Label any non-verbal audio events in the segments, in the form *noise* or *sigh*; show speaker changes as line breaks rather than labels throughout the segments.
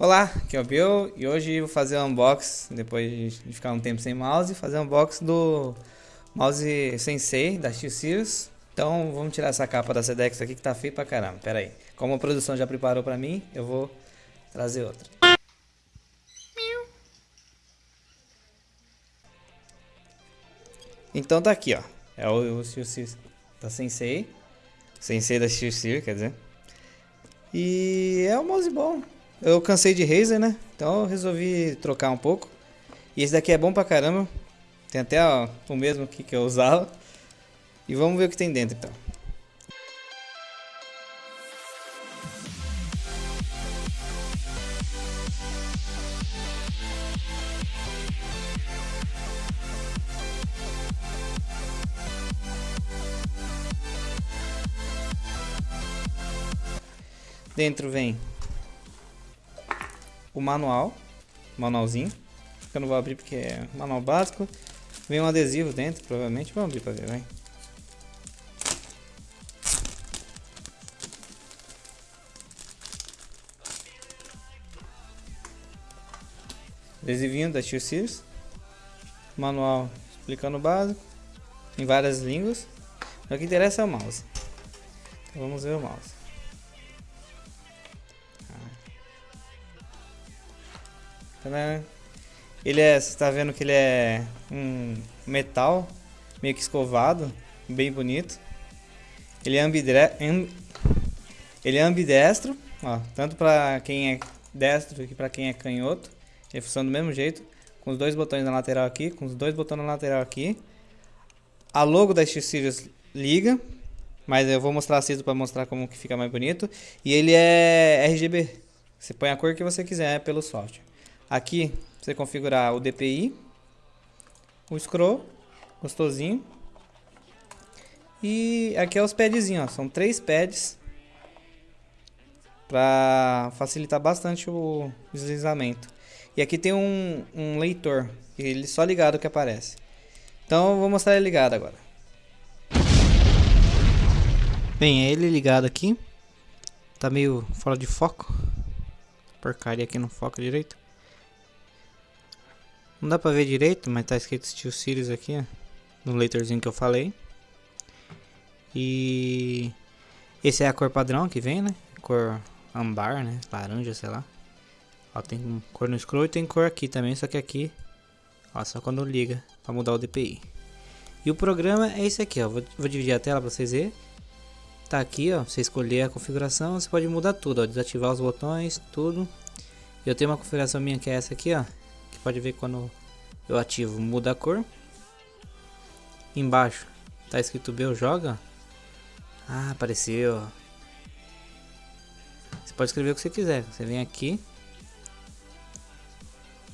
Olá, aqui é o Bill e hoje vou fazer um unboxing, depois de ficar um tempo sem mouse, fazer um unboxing do mouse Sensei da X-Series. Então vamos tirar essa capa da Sedex aqui que tá feio pra caramba, pera aí. Como a produção já preparou pra mim, eu vou trazer outra. Então tá aqui ó, é o, o X-Series da Sensei, Sensei da X-Series quer dizer. E é um mouse bom, eu cansei de Razer, né? Então eu resolvi trocar um pouco. E esse daqui é bom pra caramba. Tem até ó, o mesmo aqui que eu usava. E vamos ver o que tem dentro então. Dentro vem o manual, manualzinho. Eu não vou abrir porque é manual básico. Vem um adesivo dentro, provavelmente. Vamos abrir para ver, vai. Adesivinho da Steel Series. Manual explicando o básico. Em várias línguas. O que interessa é o mouse. Então vamos ver o mouse. Ele é, você tá vendo que ele é um metal meio que escovado, bem bonito. Ele é, ambidre... ele é ambidestro, ó, tanto para quem é destro que para quem é canhoto. Ele funciona do mesmo jeito, com os dois botões na lateral aqui, com os dois botões na lateral aqui. A logo da X-Series liga, mas eu vou mostrar aceso para mostrar como que fica mais bonito. E ele é RGB, você põe a cor que você quiser pelo software. Aqui você configurar o DPI, o scroll, gostosinho. E aqui é os padzinhos, são três pads para facilitar bastante o deslizamento. E aqui tem um, um leitor, ele só ligado que aparece. Então eu vou mostrar ele ligado agora. Bem, é ele ligado aqui. Tá meio fora de foco. Porcaria aqui não foca direito. Não dá pra ver direito, mas tá escrito Steel Series aqui, ó, no leitorzinho que eu falei. E esse é a cor padrão que vem, né? Cor ambar, né? Laranja, sei lá. Ó, tem cor no scroll e tem cor aqui também, só que aqui, ó, só quando liga pra mudar o DPI. E o programa é esse aqui, ó. Vou, vou dividir a tela pra vocês verem. Tá aqui, ó. Você escolher a configuração, você pode mudar tudo, ó. Desativar os botões, tudo. Eu tenho uma configuração minha que é essa aqui, ó que pode ver quando eu ativo muda a cor. Embaixo tá escrito Bel joga. Ah, apareceu. Você pode escrever o que você quiser. Você vem aqui.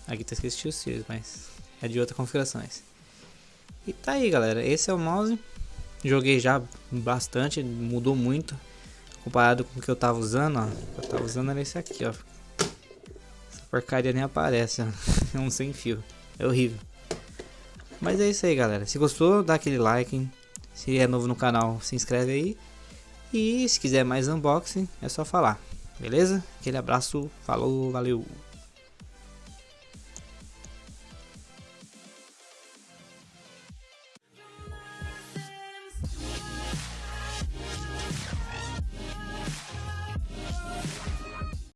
Aqui tá escrito Steel mas é de outras configurações. E tá aí, galera. Esse é o mouse. Joguei já bastante, mudou muito comparado com o que eu tava usando, ó. O que eu tava usando era esse aqui, ó porcaria nem aparece, *laughs* é um sem fio, é horrível. Mas é isso aí galera, se gostou dá aquele like, se é novo no canal se inscreve aí. E se quiser mais unboxing é só falar, beleza? Aquele abraço, falou, valeu!